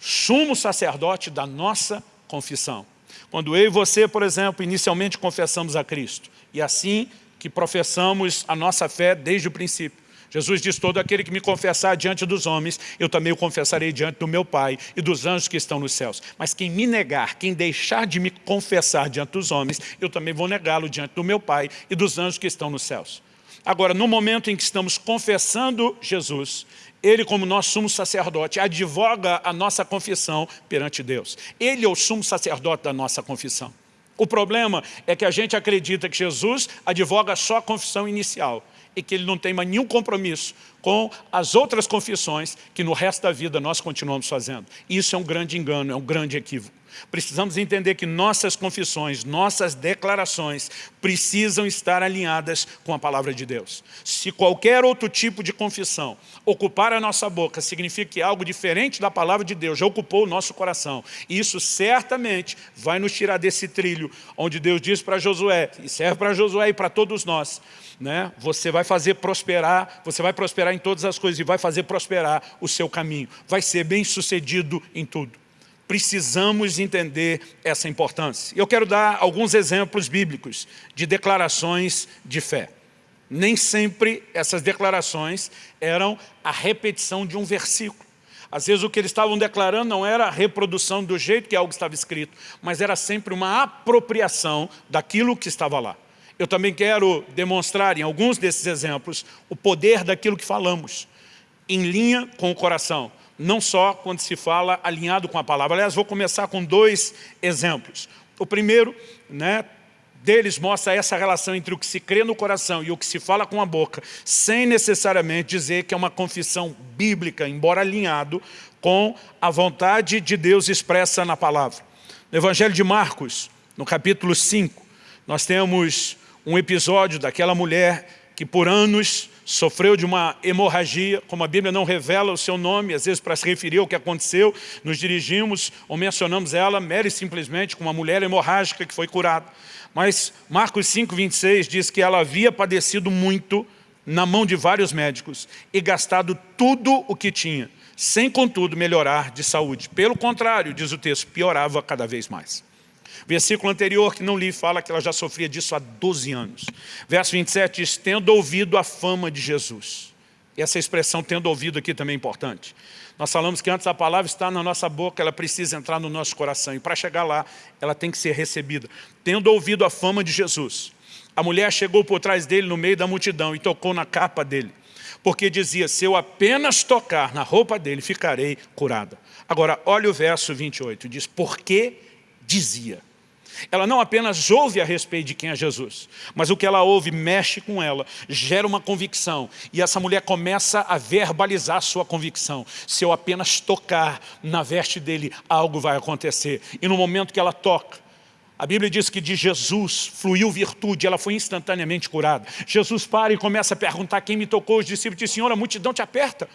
Sumo sacerdote da nossa confissão. Quando eu e você, por exemplo, inicialmente confessamos a Cristo, e assim que professamos a nossa fé desde o princípio, Jesus diz, todo aquele que me confessar diante dos homens, eu também o confessarei diante do meu Pai e dos anjos que estão nos céus. Mas quem me negar, quem deixar de me confessar diante dos homens, eu também vou negá-lo diante do meu Pai e dos anjos que estão nos céus. Agora, no momento em que estamos confessando Jesus, ele, como nosso sumo sacerdote, advoga a nossa confissão perante Deus. Ele é o sumo sacerdote da nossa confissão. O problema é que a gente acredita que Jesus advoga só a confissão inicial e que ele não tem mais nenhum compromisso com as outras confissões que no resto da vida nós continuamos fazendo. Isso é um grande engano, é um grande equívoco. Precisamos entender que nossas confissões, nossas declarações precisam estar alinhadas com a palavra de Deus. Se qualquer outro tipo de confissão ocupar a nossa boca, significa que algo diferente da palavra de Deus já ocupou o nosso coração. Isso certamente vai nos tirar desse trilho, onde Deus diz para Josué, e serve para Josué e para todos nós, né? você vai fazer prosperar, você vai prosperar em todas as coisas e vai fazer prosperar o seu caminho. Vai ser bem sucedido em tudo precisamos entender essa importância. Eu quero dar alguns exemplos bíblicos de declarações de fé. Nem sempre essas declarações eram a repetição de um versículo. Às vezes o que eles estavam declarando não era a reprodução do jeito que algo estava escrito, mas era sempre uma apropriação daquilo que estava lá. Eu também quero demonstrar em alguns desses exemplos o poder daquilo que falamos, em linha com o coração não só quando se fala alinhado com a palavra. Aliás, vou começar com dois exemplos. O primeiro né, deles mostra essa relação entre o que se crê no coração e o que se fala com a boca, sem necessariamente dizer que é uma confissão bíblica, embora alinhado com a vontade de Deus expressa na palavra. No Evangelho de Marcos, no capítulo 5, nós temos um episódio daquela mulher que por anos sofreu de uma hemorragia, como a Bíblia não revela o seu nome, às vezes para se referir ao que aconteceu, nos dirigimos ou mencionamos ela, mere simplesmente como uma mulher hemorrágica que foi curada. Mas Marcos 5, 26 diz que ela havia padecido muito na mão de vários médicos e gastado tudo o que tinha, sem contudo melhorar de saúde. Pelo contrário, diz o texto, piorava cada vez mais. Versículo anterior, que não li, fala que ela já sofria disso há 12 anos. Verso 27 diz, tendo ouvido a fama de Jesus. E essa expressão, tendo ouvido aqui também é importante. Nós falamos que antes a palavra está na nossa boca, ela precisa entrar no nosso coração. E para chegar lá, ela tem que ser recebida. Tendo ouvido a fama de Jesus. A mulher chegou por trás dele no meio da multidão e tocou na capa dele. Porque dizia, se eu apenas tocar na roupa dele, ficarei curada. Agora, olha o verso 28, diz, porque dizia. Ela não apenas ouve a respeito de quem é Jesus, mas o que ela ouve mexe com ela, gera uma convicção. E essa mulher começa a verbalizar sua convicção. Se eu apenas tocar na veste dele, algo vai acontecer. E no momento que ela toca, a Bíblia diz que de Jesus fluiu virtude, ela foi instantaneamente curada. Jesus para e começa a perguntar quem me tocou. Os discípulos dizem, Senhor, a multidão te aperta.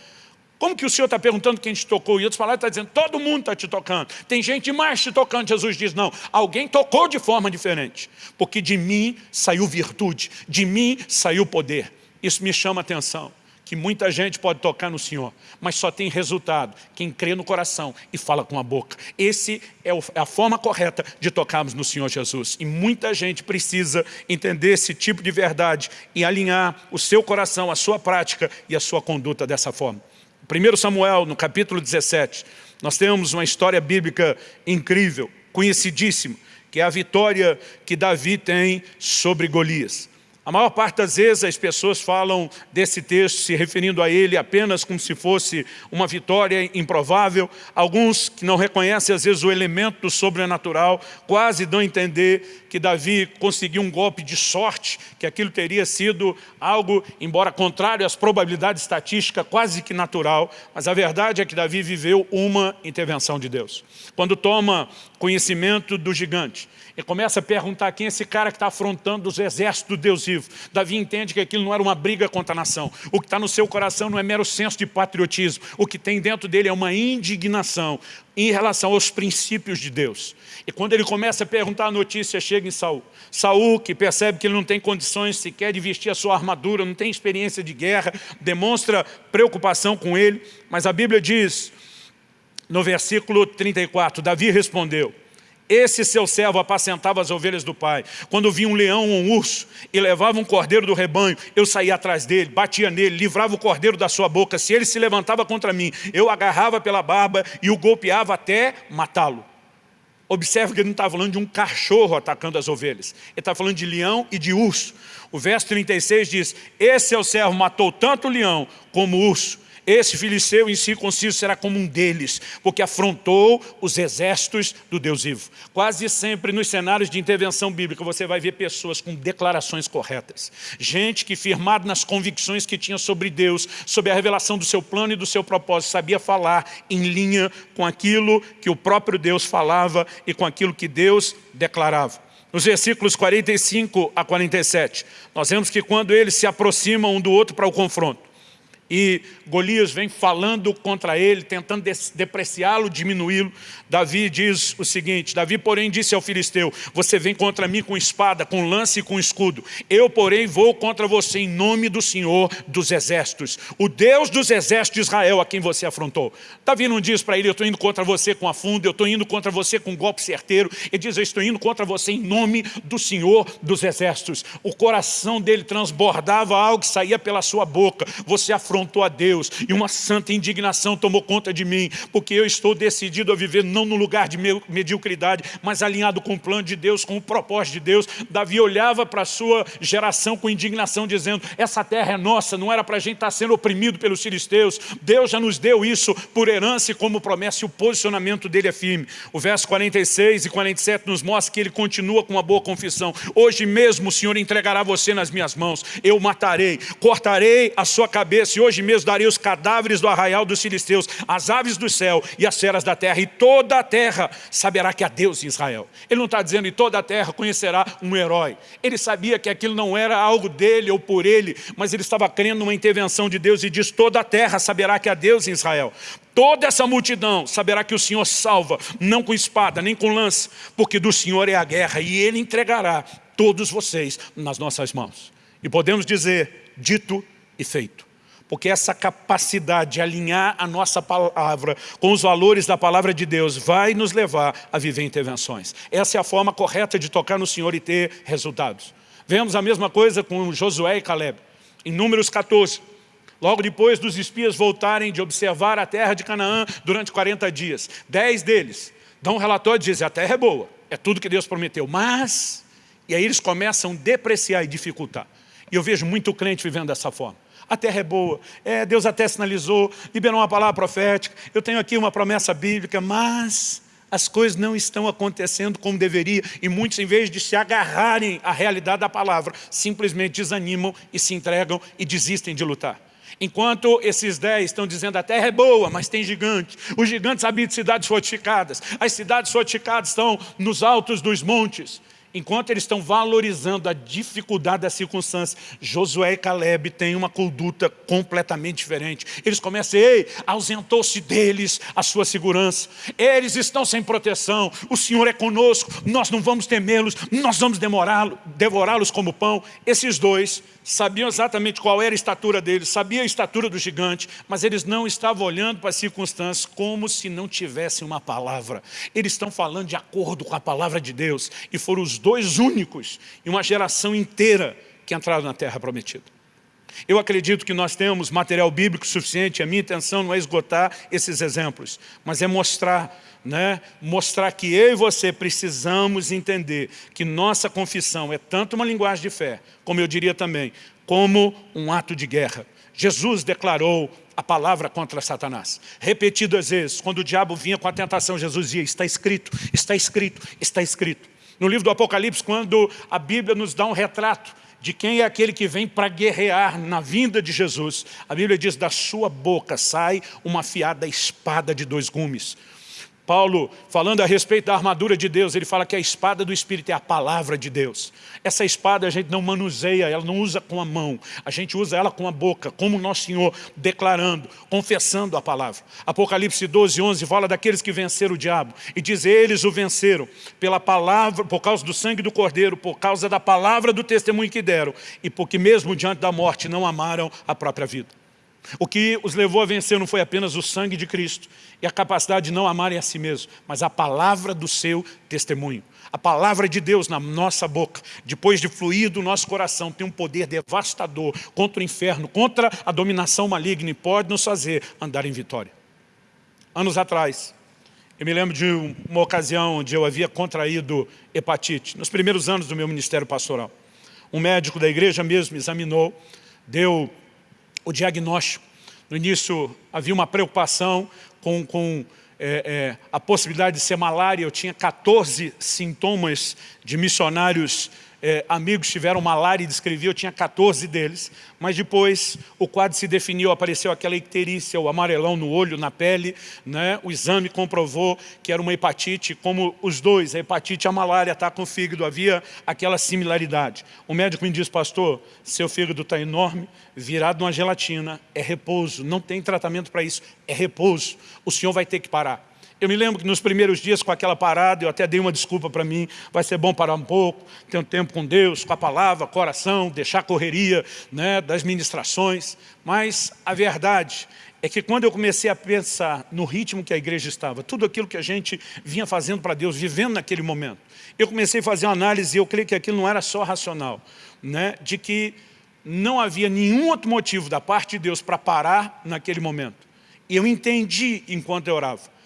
Como que o Senhor está perguntando quem te tocou? E outros palavras está dizendo, todo mundo está te tocando. Tem gente mais te tocando. Jesus diz, não, alguém tocou de forma diferente. Porque de mim saiu virtude, de mim saiu poder. Isso me chama a atenção, que muita gente pode tocar no Senhor, mas só tem resultado quem crê no coração e fala com a boca. Esse é, é a forma correta de tocarmos no Senhor Jesus. E muita gente precisa entender esse tipo de verdade e alinhar o seu coração, a sua prática e a sua conduta dessa forma. 1 Samuel, no capítulo 17, nós temos uma história bíblica incrível, conhecidíssima, que é a vitória que Davi tem sobre Golias. A maior parte das vezes as pessoas falam desse texto se referindo a ele apenas como se fosse uma vitória improvável. Alguns que não reconhecem às vezes o elemento sobrenatural quase dão a entender que Davi conseguiu um golpe de sorte, que aquilo teria sido algo, embora contrário às probabilidades estatísticas, quase que natural. Mas a verdade é que Davi viveu uma intervenção de Deus. Quando toma conhecimento do gigante, e começa a perguntar quem é esse cara que está afrontando os exércitos do Deus vivo. Davi entende que aquilo não era uma briga contra a nação. O que está no seu coração não é mero senso de patriotismo. O que tem dentro dele é uma indignação em relação aos princípios de Deus. E quando ele começa a perguntar, a notícia chega em Saul. Saul, que percebe que ele não tem condições sequer de vestir a sua armadura, não tem experiência de guerra, demonstra preocupação com ele. Mas a Bíblia diz, no versículo 34, Davi respondeu, esse seu servo apacentava as ovelhas do pai. Quando via um leão ou um urso e levava um cordeiro do rebanho, eu saía atrás dele, batia nele, livrava o cordeiro da sua boca. Se ele se levantava contra mim, eu agarrava pela barba e o golpeava até matá-lo. Observe que ele não está falando de um cachorro atacando as ovelhas. Ele está falando de leão e de urso. O verso 36 diz, esse seu servo matou tanto o leão como o urso esse filisteu incircunciso será como um deles, porque afrontou os exércitos do Deus vivo. Quase sempre nos cenários de intervenção bíblica você vai ver pessoas com declarações corretas. Gente que firmado nas convicções que tinha sobre Deus, sobre a revelação do seu plano e do seu propósito, sabia falar em linha com aquilo que o próprio Deus falava e com aquilo que Deus declarava. Nos versículos 45 a 47, nós vemos que quando eles se aproximam um do outro para o confronto, e Golias vem falando contra ele, tentando depreciá-lo, diminuí-lo. Davi diz o seguinte, Davi porém disse ao filisteu, você vem contra mim com espada, com lance e com escudo. Eu porém vou contra você em nome do Senhor dos exércitos, o Deus dos exércitos de Israel a quem você afrontou. Davi não diz para ele, eu estou indo contra você com a funda, eu estou indo contra você com um golpe certeiro. Ele diz, eu estou indo contra você em nome do Senhor dos exércitos. O coração dele transbordava algo que saía pela sua boca. Você afrontou a Deus e uma santa indignação tomou conta de mim, porque eu estou decidido a viver não no lugar de mediocridade, mas alinhado com o plano de Deus, com o propósito de Deus. Davi olhava para a sua geração com indignação, dizendo, essa terra é nossa, não era para a gente estar sendo oprimido pelos filisteus, Deus já nos deu isso por herança e como promessa, e o posicionamento dele é firme. O verso 46 e 47 nos mostra que ele continua com uma boa confissão. Hoje mesmo o Senhor entregará você nas minhas mãos, eu matarei, cortarei a sua cabeça e hoje mesmo darei os cadáveres do arraial dos filisteus, as aves do céu e as feras da terra, e toda a terra saberá que há Deus em Israel. Ele não está dizendo, e toda a terra conhecerá um herói. Ele sabia que aquilo não era algo dele ou por ele, mas ele estava crendo numa intervenção de Deus e diz, toda a terra saberá que há Deus em Israel. Toda essa multidão saberá que o Senhor salva, não com espada, nem com lança, porque do Senhor é a guerra, e Ele entregará todos vocês nas nossas mãos. E podemos dizer, dito e feito porque essa capacidade de alinhar a nossa palavra com os valores da palavra de Deus vai nos levar a viver intervenções. Essa é a forma correta de tocar no Senhor e ter resultados. Vemos a mesma coisa com Josué e Caleb. Em Números 14, logo depois dos espias voltarem de observar a terra de Canaã durante 40 dias, dez deles dão um relatório e dizem, a terra é boa, é tudo que Deus prometeu, mas... E aí eles começam a depreciar e dificultar. E eu vejo muito crente vivendo dessa forma a terra é boa. É, Deus até sinalizou, liberou uma palavra profética, eu tenho aqui uma promessa bíblica, mas as coisas não estão acontecendo como deveria e muitos, em vez de se agarrarem à realidade da palavra, simplesmente desanimam e se entregam e desistem de lutar. Enquanto esses dez estão dizendo a terra é boa, mas tem gigante. Os gigantes habitam cidades fortificadas. As cidades fortificadas estão nos altos dos montes. Enquanto eles estão valorizando a dificuldade da circunstância, Josué e Caleb têm uma conduta completamente diferente. Eles começam, ei, ausentou-se deles a sua segurança. Eles estão sem proteção, o Senhor é conosco, nós não vamos temê-los, nós vamos devorá-los como pão. Esses dois sabiam exatamente qual era a estatura deles, sabiam a estatura do gigante, mas eles não estavam olhando para as circunstâncias como se não tivessem uma palavra. Eles estão falando de acordo com a palavra de Deus e foram os dois únicos em uma geração inteira que entraram na terra prometida. Eu acredito que nós temos material bíblico suficiente, a minha intenção não é esgotar esses exemplos, mas é mostrar né, mostrar que eu e você precisamos entender que nossa confissão é tanto uma linguagem de fé, como eu diria também, como um ato de guerra. Jesus declarou a palavra contra Satanás. Repetidas vezes, quando o diabo vinha com a tentação, Jesus dizia, está escrito, está escrito, está escrito. No livro do Apocalipse, quando a Bíblia nos dá um retrato de quem é aquele que vem para guerrear na vinda de Jesus, a Bíblia diz, da sua boca sai uma afiada espada de dois gumes. Paulo, falando a respeito da armadura de Deus, ele fala que a espada do Espírito é a palavra de Deus. Essa espada a gente não manuseia, ela não usa com a mão, a gente usa ela com a boca, como nosso Senhor declarando, confessando a palavra. Apocalipse 12, 11 fala daqueles que venceram o diabo, e diz, eles o venceram pela palavra, por causa do sangue do Cordeiro, por causa da palavra do testemunho que deram, e porque mesmo diante da morte não amaram a própria vida. O que os levou a vencer não foi apenas o sangue de Cristo e a capacidade de não amarem a si mesmos, mas a palavra do seu testemunho. A palavra de Deus na nossa boca, depois de fluir do nosso coração, tem um poder devastador contra o inferno, contra a dominação maligna e pode nos fazer andar em vitória. Anos atrás, eu me lembro de uma ocasião onde eu havia contraído hepatite, nos primeiros anos do meu ministério pastoral. Um médico da igreja mesmo me examinou, deu o diagnóstico No início havia uma preocupação com, com é, é, a possibilidade de ser malária. Eu tinha 14 sintomas de missionários é, amigos tiveram malária e descrevi, eu tinha 14 deles, mas depois o quadro se definiu, apareceu aquela icterícia, o amarelão no olho, na pele, né? o exame comprovou que era uma hepatite, como os dois, a hepatite e a malária está com o fígado, havia aquela similaridade. O médico me disse, pastor, seu fígado está enorme, virado numa gelatina, é repouso, não tem tratamento para isso, é repouso, o senhor vai ter que parar. Eu me lembro que nos primeiros dias com aquela parada, eu até dei uma desculpa para mim, vai ser bom parar um pouco, ter um tempo com Deus, com a palavra, coração, deixar a correria né, das ministrações. Mas a verdade é que quando eu comecei a pensar no ritmo que a igreja estava, tudo aquilo que a gente vinha fazendo para Deus, vivendo naquele momento, eu comecei a fazer uma análise e eu creio que aquilo não era só racional, né, de que não havia nenhum outro motivo da parte de Deus para parar naquele momento. E eu entendi enquanto eu orava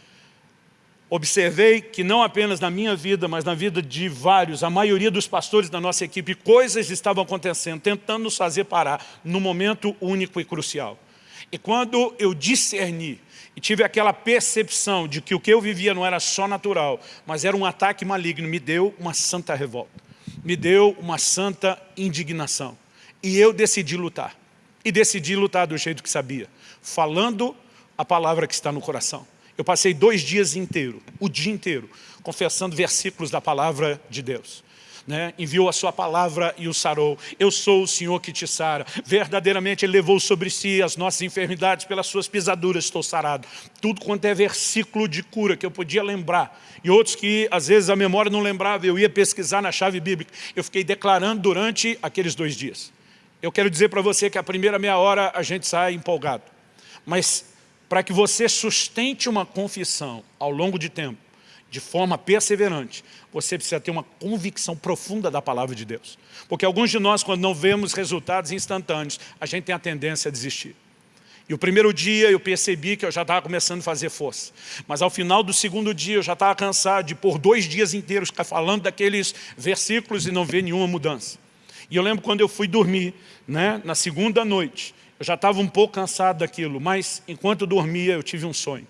observei que não apenas na minha vida, mas na vida de vários, a maioria dos pastores da nossa equipe, coisas estavam acontecendo, tentando nos fazer parar no momento único e crucial. E quando eu discerni e tive aquela percepção de que o que eu vivia não era só natural, mas era um ataque maligno, me deu uma santa revolta, me deu uma santa indignação. E eu decidi lutar. E decidi lutar do jeito que sabia, falando a palavra que está no coração. Eu passei dois dias inteiros, o dia inteiro, confessando versículos da palavra de Deus. Né? enviou a sua palavra e o sarou. Eu sou o Senhor que te sara. Verdadeiramente Ele levou sobre si as nossas enfermidades, pelas suas pisaduras estou sarado. Tudo quanto é versículo de cura que eu podia lembrar, e outros que às vezes a memória não lembrava, eu ia pesquisar na chave bíblica. Eu fiquei declarando durante aqueles dois dias. Eu quero dizer para você que a primeira meia hora a gente sai empolgado. Mas para que você sustente uma confissão ao longo de tempo, de forma perseverante, você precisa ter uma convicção profunda da palavra de Deus. Porque alguns de nós, quando não vemos resultados instantâneos, a gente tem a tendência a desistir. E o primeiro dia eu percebi que eu já estava começando a fazer força. Mas ao final do segundo dia eu já estava cansado de por dois dias inteiros ficar falando daqueles versículos e não ver nenhuma mudança. E eu lembro quando eu fui dormir, né, na segunda noite, eu já estava um pouco cansado daquilo, mas enquanto dormia eu tive um sonho.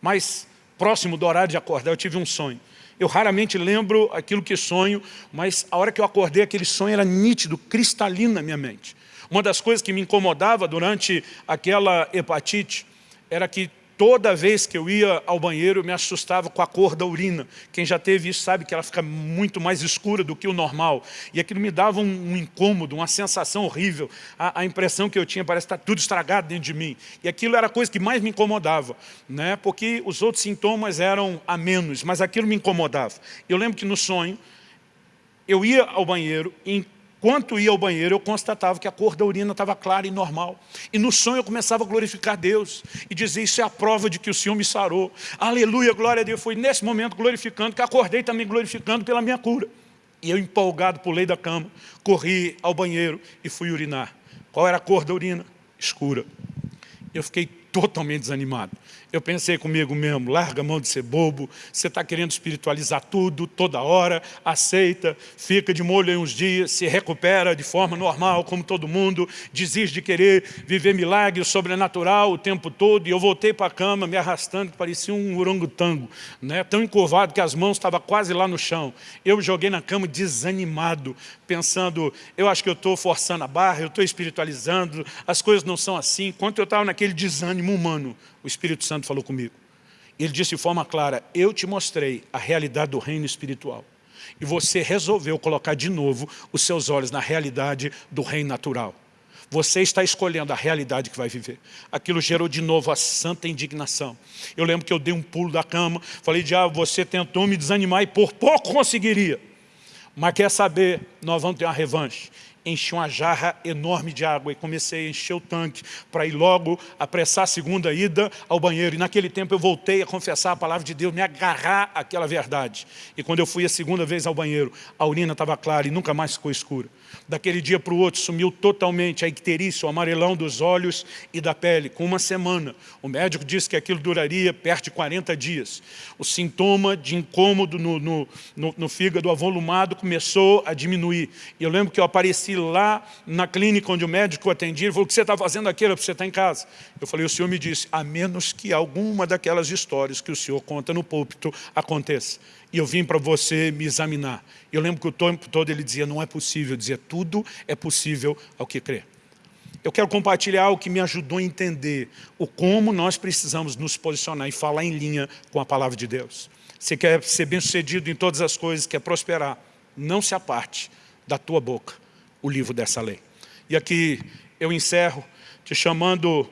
Mais próximo do horário de acordar eu tive um sonho. Eu raramente lembro aquilo que sonho, mas a hora que eu acordei aquele sonho era nítido, cristalino na minha mente. Uma das coisas que me incomodava durante aquela hepatite era que Toda vez que eu ia ao banheiro, eu me assustava com a cor da urina. Quem já teve isso sabe que ela fica muito mais escura do que o normal. E aquilo me dava um, um incômodo, uma sensação horrível. A, a, impressão que eu tinha, parece que está tudo estragado dentro de mim. E aquilo era a coisa que mais me incomodava, né? porque os outros sintomas eram a menos, mas aquilo me incomodava. Eu lembro que no sonho, eu ia ao banheiro e Enquanto ia ao banheiro, eu constatava que a cor da urina estava clara e normal. E no sonho eu começava a glorificar Deus e dizer, isso é a prova de que o Senhor me sarou. Aleluia, glória a Deus. Foi nesse momento glorificando, que acordei também glorificando pela minha cura. E eu empolgado pulei da cama, corri ao banheiro e fui urinar. Qual era a cor da urina? Escura. Eu fiquei totalmente desanimado. Eu pensei comigo mesmo, larga a mão de ser bobo, você está querendo espiritualizar tudo, toda hora, aceita, fica de molho em uns dias, se recupera de forma normal, como todo mundo, desiste de querer viver milagre sobrenatural o tempo todo, e eu voltei para a cama me arrastando, que parecia um orangotango, né? tão encurvado que as mãos estavam quase lá no chão. Eu joguei na cama desanimado, pensando, eu acho que eu estou forçando a barra, eu estou espiritualizando, as coisas não são assim. Enquanto eu estava naquele desânimo humano, o Espírito Santo falou comigo. Ele disse de forma clara, eu te mostrei a realidade do reino espiritual. E você resolveu colocar de novo os seus olhos na realidade do reino natural. Você está escolhendo a realidade que vai viver. Aquilo gerou de novo a santa indignação. Eu lembro que eu dei um pulo da cama, falei, diabo, você tentou me desanimar e por pouco conseguiria. Mas quer saber, nós vamos ter uma revanche enchi uma jarra enorme de água e comecei a encher o tanque para ir logo apressar a segunda ida ao banheiro. E naquele tempo eu voltei a confessar a palavra de Deus, me agarrar àquela verdade. E quando eu fui a segunda vez ao banheiro, a urina estava clara e nunca mais ficou escura. Daquele dia para o outro sumiu totalmente a icterícia, o amarelão dos olhos e da pele, com uma semana. O médico disse que aquilo duraria perto de 40 dias. O sintoma de incômodo no, no, no, no fígado avolumado começou a diminuir. E eu lembro que eu apareci lá na clínica onde o médico atendia, ele falou, o que você está fazendo aqui? Era para você estar em casa. Eu falei, o senhor me disse, a menos que alguma daquelas histórias que o senhor conta no púlpito aconteça. E eu vim para você me examinar. Eu lembro que o tempo todo ele dizia, não é possível. Dizia, tudo é possível ao que crer. Eu quero compartilhar o que me ajudou a entender o como nós precisamos nos posicionar e falar em linha com a palavra de Deus. Você quer ser bem-sucedido em todas as coisas, quer prosperar, não se aparte da tua boca o livro dessa lei. E aqui eu encerro te chamando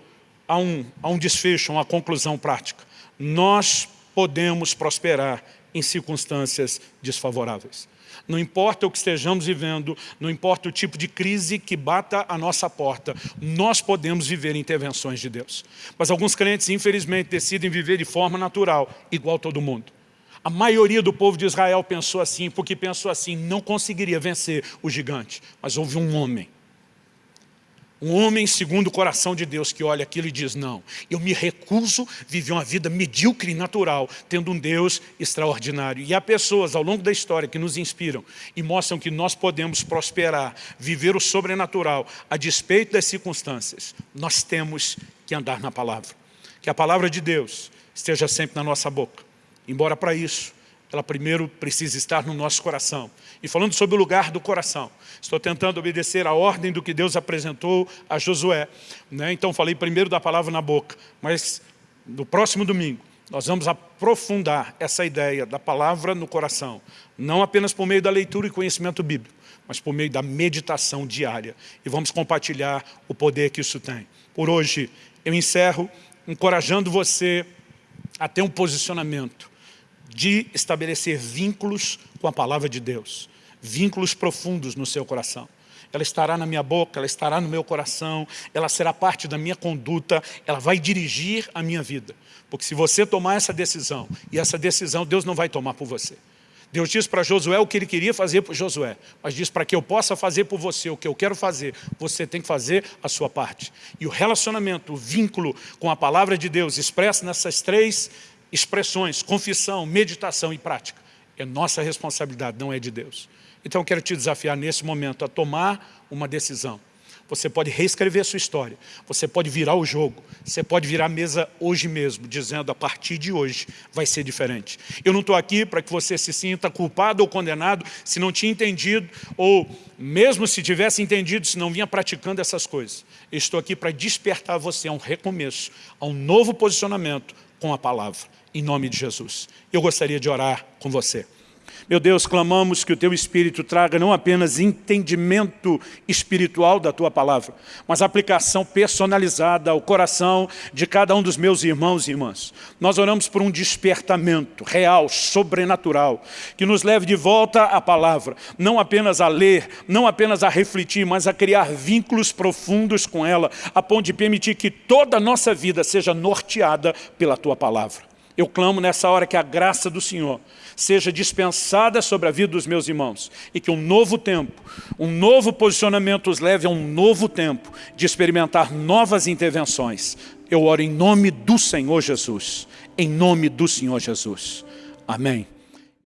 a um, a um desfecho, a uma conclusão prática. Nós podemos prosperar em circunstâncias desfavoráveis. Não importa o que estejamos vivendo, não importa o tipo de crise que bata a nossa porta, nós podemos viver intervenções de Deus. Mas alguns crentes, infelizmente, decidem viver de forma natural, igual todo mundo. A maioria do povo de Israel pensou assim, porque pensou assim, não conseguiria vencer o gigante. Mas houve um homem um homem segundo o coração de Deus que olha aquilo e diz, não, eu me recuso viver uma vida medíocre e natural, tendo um Deus extraordinário. E há pessoas ao longo da história que nos inspiram e mostram que nós podemos prosperar, viver o sobrenatural, a despeito das circunstâncias. Nós temos que andar na palavra. Que a palavra de Deus esteja sempre na nossa boca. Embora para isso, ela primeiro precisa estar no nosso coração. E falando sobre o lugar do coração, estou tentando obedecer a ordem do que Deus apresentou a Josué. Né? Então falei primeiro da palavra na boca, mas no próximo domingo nós vamos aprofundar essa ideia da palavra no coração, não apenas por meio da leitura e conhecimento bíblico, mas por meio da meditação diária. E vamos compartilhar o poder que isso tem. Por hoje, eu encerro encorajando você a ter um posicionamento de estabelecer vínculos com a palavra de Deus, vínculos profundos no seu coração. Ela estará na minha boca, ela estará no meu coração, ela será parte da minha conduta, ela vai dirigir a minha vida. Porque se você tomar essa decisão, e essa decisão Deus não vai tomar por você. Deus diz para Josué o que ele queria fazer por Josué, mas diz para que eu possa fazer por você o que eu quero fazer, você tem que fazer a sua parte. E o relacionamento, o vínculo com a palavra de Deus expresso nessas três expressões, confissão, meditação e prática. É nossa responsabilidade, não é de Deus. Então eu quero te desafiar nesse momento a tomar uma decisão. Você pode reescrever a sua história, você pode virar o jogo, você pode virar a mesa hoje mesmo, dizendo a partir de hoje vai ser diferente. Eu não estou aqui para que você se sinta culpado ou condenado se não tinha entendido, ou mesmo se tivesse entendido, se não vinha praticando essas coisas. Eu estou aqui para despertar você a um recomeço, a um novo posicionamento com a palavra em nome de Jesus. Eu gostaria de orar com você. Meu Deus, clamamos que o Teu Espírito traga não apenas entendimento espiritual da Tua palavra, mas aplicação personalizada ao coração de cada um dos meus irmãos e irmãs. Nós oramos por um despertamento real, sobrenatural, que nos leve de volta à palavra, não apenas a ler, não apenas a refletir, mas a criar vínculos profundos com ela, a ponto de permitir que toda a nossa vida seja norteada pela Tua palavra. Eu clamo nessa hora que a graça do Senhor seja dispensada sobre a vida dos meus irmãos e que um novo tempo, um novo posicionamento os leve a um novo tempo de experimentar novas intervenções. Eu oro em nome do Senhor Jesus, em nome do Senhor Jesus. Amém.